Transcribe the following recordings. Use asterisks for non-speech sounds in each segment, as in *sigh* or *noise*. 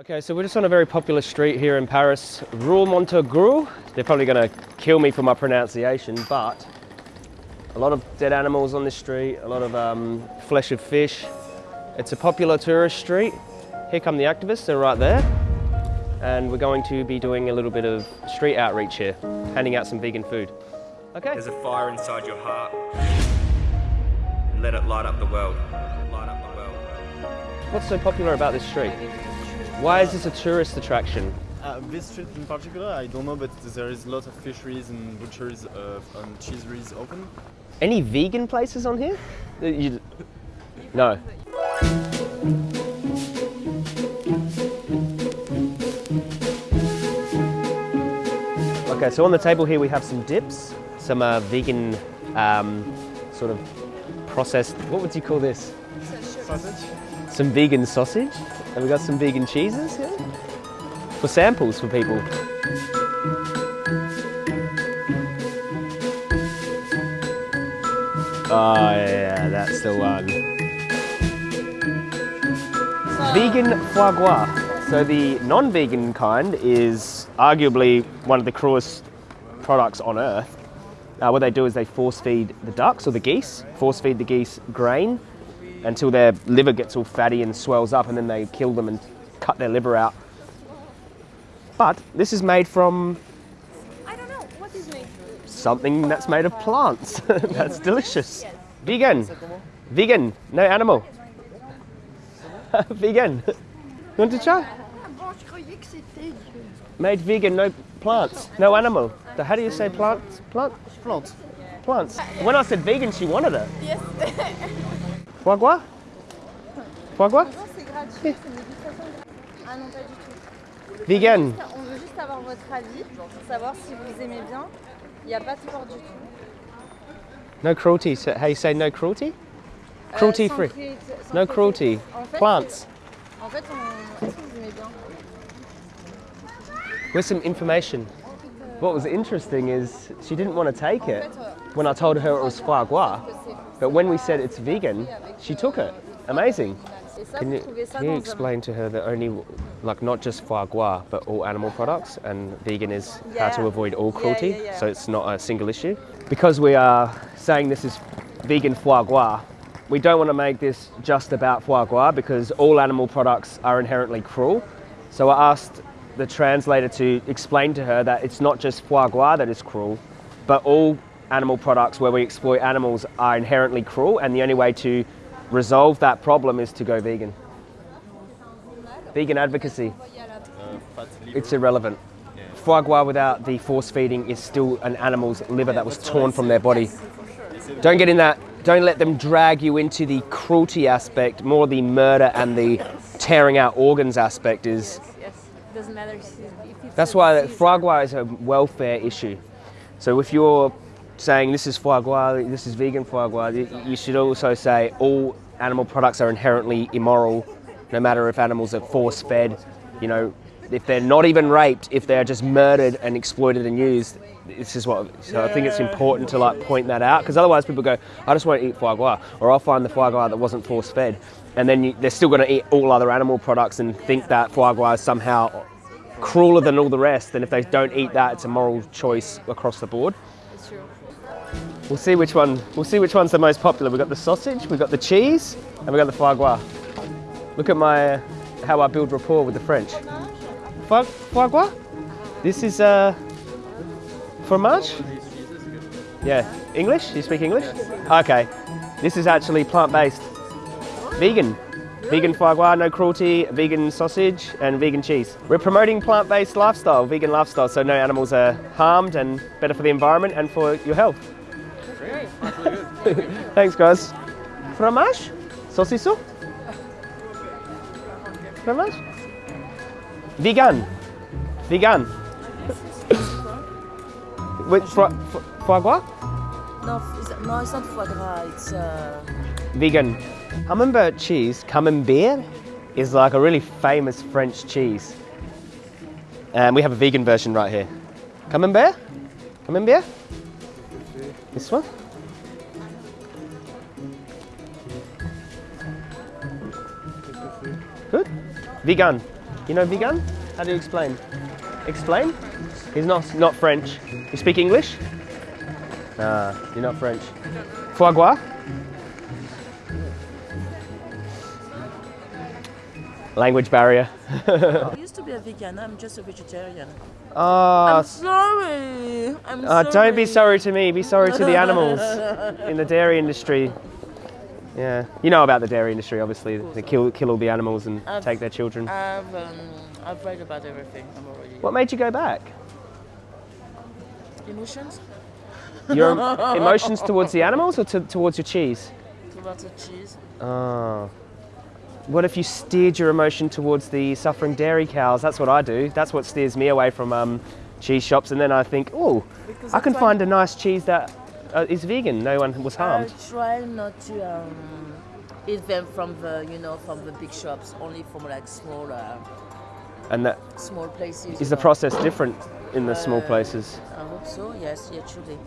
Okay, so we're just on a very popular street here in Paris, Rue Montorgueil. They're probably to kill me for my pronunciation, but a lot of dead animals on this street, a lot of um, flesh of fish. It's a popular tourist street. Here come the activists, they're right there. And we're going to be doing a little bit of street outreach here, handing out some vegan food. Okay. There's a fire inside your heart. Let it light up the world. Light up the world. What's so popular about this street? Why is this a tourist attraction? Uh, this street in particular, I don't know, but there is a lot of fisheries and butcheries uh, and cheeseries open. Any vegan places on here? Uh, you- no. Okay, so on the table here we have some dips, some uh, vegan um, sort of processed, what would you call this? Sausage? Some vegan sausage, and we got some vegan cheeses here for samples for people. Oh yeah, that's the one. Vegan foie gras. So the non-vegan kind is arguably one of the cruelest products on earth. Uh, what they do is they force feed the ducks or the geese, force feed the geese grain until their liver gets all fatty and swells up, and then they kill them and cut their liver out. But this is made from I don't know. What is made? something that's made of plants. *laughs* that's delicious. Vegan. Vegan. No animal. *laughs* Vegan. You *laughs* want to try? Bon, je croyais que c'était. Made vegan, no plants, no animal. So how do you say plants? Plant? Plant. Plants. When I said vegan, she wanted it. Yes. Foie gras? Foie gras? Non, c'est gratuit, c'est une dégustation. Ah non, pas du tout. Vegan. On veut juste avoir votre avis pour savoir si vous aimez bien. Il n'y a pas de porc du tout. No cruelty. So how you say no cruelty? Euh, Cruelty sans free. No cruelty. En fait, Plants. En fait, on... est-ce que vous aimez bien With some information. What was interesting is she didn't want to take it when I told her it was foie gras. But when we said it's vegan, she took it. Amazing. Can you, can you explain to her that only, like, not just foie gras, but all animal products, and vegan is how to avoid all Yeah, cruelty, yeah, yeah. so it's not a single issue. Because we are saying this is vegan foie gras, we don't want to make this just about foie gras because all animal products are inherently cruel. So I asked the translator to explain to her that it's not just foie gras that is cruel, but all animal products where we exploit animals are inherently cruel, and the only way to resolve that problem is to go vegan. Vegan advocacy. It's irrelevant. Foie gras without the force feeding is still an animal's liver that was torn from their body. Don't get in that, don't let them drag you into the cruelty aspect, more the murder and the tearing out organs aspect is Yes, doesn't matter That's why foie gras is a welfare issue. So if you're saying this is foie gras, this is vegan foie gras, you should also say all animal products are inherently immoral, no matter if animals are force fed, you know, if they're not even raped, if they're just murdered and exploited and used. This is what, so I think it's important to like point that out because otherwise people go, I just won't eat foie gras, or I'll find the foie gras that wasn't force fed. And then you, they're still going to eat all other animal products and think that foie gras is somehow crueler than all the rest. And if they don't eat that, it's a moral choice across the board. We'll see which one. We'll see which one's the most popular. We've got the sausage, we've got the cheese, and we've got the foie gras. Look at my how I build rapport with the French. Foie, foie gras. This is uh, fromage. Yeah, English. You speak English? Okay. This is actually plant-based, vegan. Vegan foie gras, no cruelty, vegan sausage, and vegan cheese. We're promoting plant-based lifestyle, vegan lifestyle, so no animals are harmed and better for the environment and for your health. *laughs* Thanks, guys. Fromage? Saucisson? Fromage? Vegan. Vegan. *laughs* Wait, fo- fo- foie gras? No, it's, no, it's not foie gras. It's uh, Vegan. Camembert cheese, camembert, is like a really famous French cheese. And we have a vegan version right here. Camembert? Camembert? This one? Good. Vegan. You know vegan? How do you explain? Explain? He's not not French. You speak English? Nah, you're not French. Foie gras? Language barrier. *laughs* I used to be a vegan. I'm just a vegetarian. Ah, I'm sorry. I'm Uh, sorry. don't be sorry to me, be sorry to the *laughs* animals in the dairy industry. Yeah, you know about the dairy industry, obviously. They kill, kill all the animals and I've- take their children. I've um, I've read about everything. I'm already. What made you go back? Emotions? Your *laughs* emotions towards the animals or to, towards your cheese? Tomato cheese. Oh. What if you steered your emotion towards the suffering dairy cows? That's what I do. That's what steers me away from um, cheese shops. And then I think, oh, I can find a nice cheese that uh, is vegan. No one was harmed. I try not to um, eat them from the you know from the big shops. Only from like small uh, And that small places. is the know. process different in the small Uh, places. I hope so. Yes. Yeah. Truly.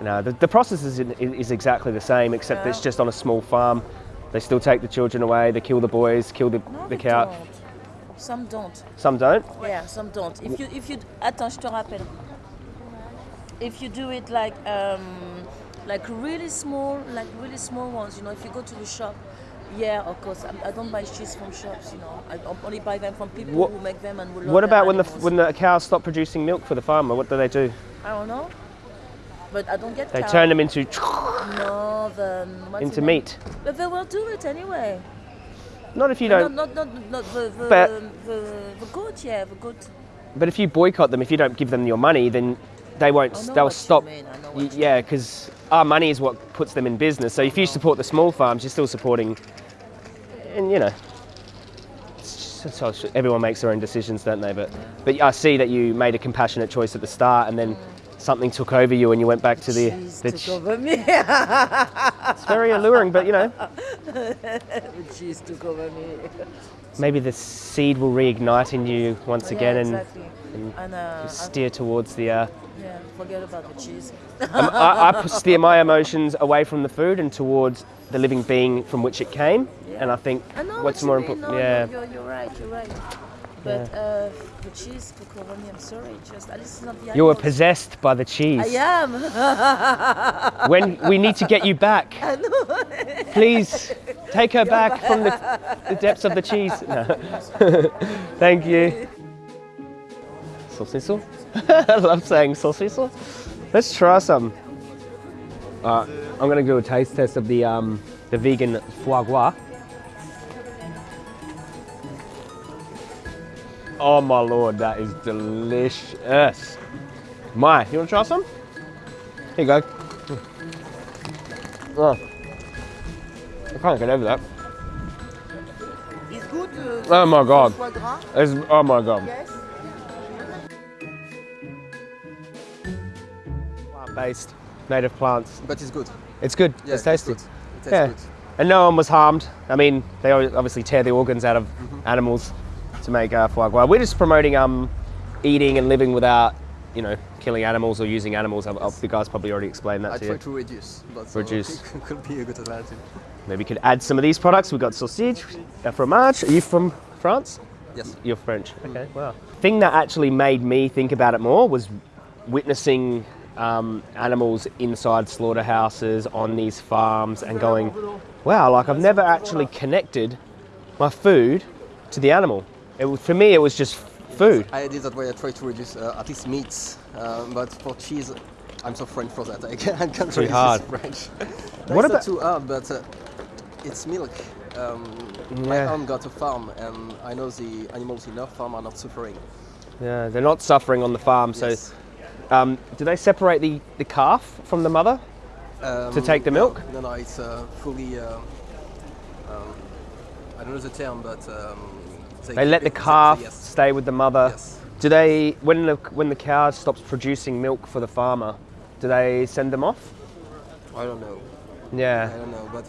No, the, the process is, is exactly the same, except it's just on a small farm. They still take the children away. They kill the boys, kill the, No, the cow. don't. Some don't. Some don't. Yeah, some don't. If you if you attends, je te rappelle. If you do it like um, like really small, like really small ones, you know, if you go to the shop, yeah, of course. I, I don't buy cheese from shops, you know. I only buy them from people What- who make them and What about when the when the cows stop producing milk for the farmer? What do they do? I don't know, but I don't get. They cow. turn them into The um, what's into meat. But they will do it anyway. Not if you don't. not, not, not the, the, But- um, the, the goat, yeah, the good. But if you boycott them, if you don't give them your money, then they won't. They'll stop. mean, I know what you yeah, because our money is what puts them in business. So if you support the small farms, you're still supporting. And you know, it's just- everyone makes their own decisions, don't they? But but I see that you made a compassionate choice at the start, and then mm. Something took over you, and you went back to the. Cheese the took over me. it's very alluring, but you know, *laughs* cheese took over me. maybe the seed will reignite in you once again, yeah, and exactly. and uh, I- steer towards the. Uh, yeah, forget about the cheese. Um, I, I steer my emotions away from the food and towards the living being from which it came. And I think I what's what more important, No, yeah. no, you're, you're right. You're right. But uh, the cheese took over me. I'm sorry. Just at least it's not the You were possessed by the cheese. I am. *laughs* When we need to get you back. *laughs* Please take her back from the, the depths of the cheese. No. *laughs* Thank you. Saucisson? I love saying saucisson. Let's try some. Uh, I'm gonna do a taste test of the um, the vegan foie gras. Oh my lord, that is delicious. My, you wanna try some? Here you go. Oh. I can't get over that. It's good. Uh, Oh my god. It's, oh my god. Yes. Plant-based, native plants. But it's good. It's good. Yeah, it's tasty. good. It tastes Yeah. good. And no one was harmed. I mean, they obviously tear the organs out of animals to make uh, foie gras. We're just promoting um, eating and living without, you know, killing animals or using animals. I, I, the guys probably already explained that I to try you. to reduce, but Reduce. *laughs* it could be a good alternative. Maybe we could add some of these products. We've got sausage, a fromage. Are you from France? Yes. You're French. Okay, wow. Thing that actually made me think about it more was witnessing um, animals inside slaughterhouses on these farms and going, wow, like I've never actually connected my food to the animal. It, for me, it was just food. I did that way. I try to reduce uh, at least meats, uh, but for cheese, I'm so French for that. I can't, I can't hard. French. *laughs* What about- too hard? But uh, it's milk. Um, My Yeah. aunt got a farm, and I know the animals in her farm are not suffering. Yeah, they're not suffering on the farm. So, Yes. um, do they separate the, the calf from the mother? Um, To take the no, milk? No, no, it's uh, fully. Uh, um, I don't know the term, but um, They let the calf stay with the mother. Do they, when the when the cow stops producing milk for the farmer, do they send them off? I don't know. Yeah. I don't know, but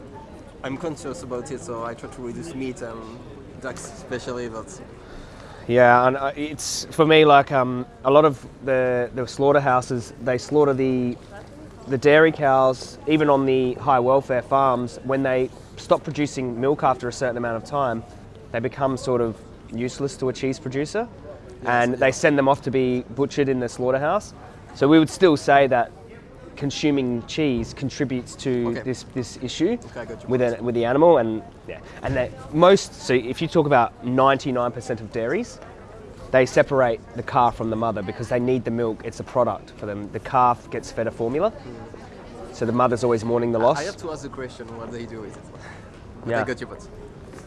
I'm conscious about it, so I try to reduce meat and ducks especially. But Yeah, and uh, it's for me like um, a lot of the the slaughterhouses they slaughter the the dairy cows even on the high welfare farms when they stop producing milk after a certain amount of time, they become sort of useless to a cheese producer, and they send them off to be butchered in the slaughterhouse. So we would still say that consuming cheese contributes to Okay. this this issue Okay, I got your with a, with the animal, and yeah, and that most. So if you talk about 99% of dairies, they separate the calf from the mother because they need the milk. It's a product for them. The calf gets fed a formula, hmm. so the mother's always mourning the loss. I have to ask the question what they do with it. Yeah. I got your point.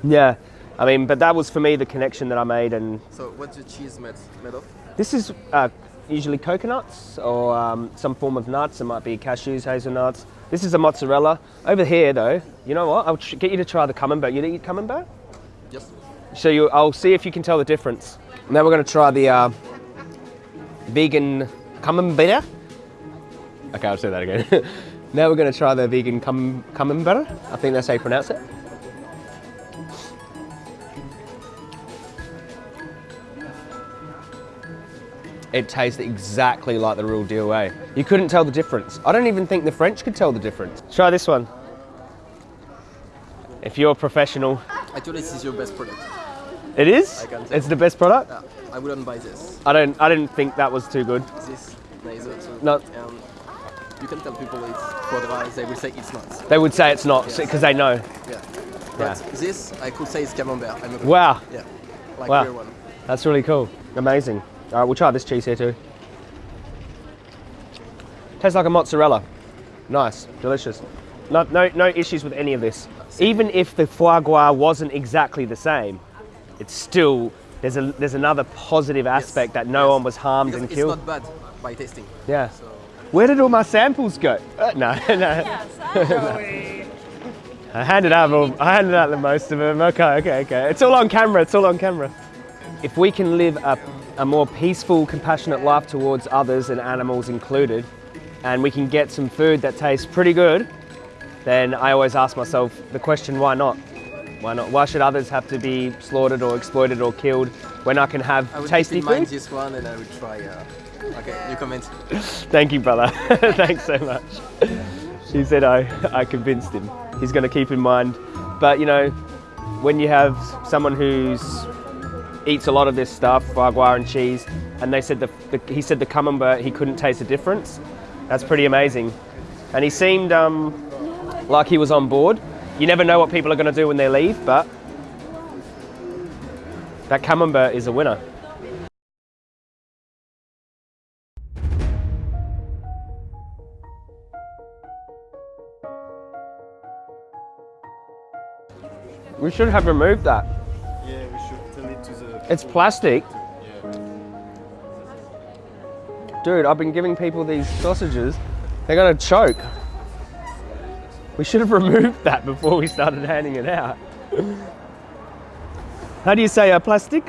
Yeah, I mean, but that was for me the connection that I made, and So what's your cheese made, made of? this is uh, usually coconuts or um, some form of nuts. It might be cashews, hazelnuts. This is a mozzarella. Over here, though, you know what? I'll get you to try the camembert. You eat camembert? Yes. So you, I'll see if you can tell the difference. Now we're going to try the uh, vegan camembert. Okay, I'll say that again. *laughs* now we're going to try the vegan cam- camembert. I think that's how you pronounce it. It tastes exactly like the real deal, eh? You couldn't tell the difference. I don't even think the French could tell the difference. Try this one. If you're a professional, Actually, this is your best product. it is. I can tell. It's the best product. Yeah, I wouldn't buy this. I don't. I didn't think that was too good. This, neither. So, No. Um, you can tell people it's foie gras, they will say it's not. They would say it's not because Yes. they know. Yeah. But Yeah. this, I could say it's camembert. I'm Wow, Yeah. Like Wow. real one. that's really cool. Amazing. All right, we'll try this cheese here too. Tastes like a mozzarella. Nice, delicious. No, no, no issues with any of this. Even if the foie gras wasn't exactly the same, it's still there's a there's another positive aspect that no Yes. one was harmed Because and it's not bad by tasting. yeah. So Where did all my samples go? Uh, no, *laughs* no. *laughs* I handed out all, I handed out the most of them. Okay, okay, okay. It's all on camera. It's all on camera. If we can live a, a more peaceful, compassionate life towards others and animals included, and we can get some food that tastes pretty good, then I always ask myself the question: Why not? Why not? Why should others have to be slaughtered or exploited or killed when I can have I tasty keep in mind food? this one and I will try. Uh, okay, you comment. *laughs* Thank you, brother. *laughs* Thanks so much. He said I, I convinced him. He's going to keep in mind. But you know, when you have someone who's eats a lot of this stuff, foie and cheese, and they said the, the he said the camembert he couldn't taste the difference. That's pretty amazing. And he seemed um, like he was on board. You never know what people are going to do when they leave, but that camembert is a winner. We should have removed that. It's plastic. Dude, I've been giving people these sausages. They're gonna choke. We should have *laughs* removed that before we started handing it out. How do you say uh, plastic?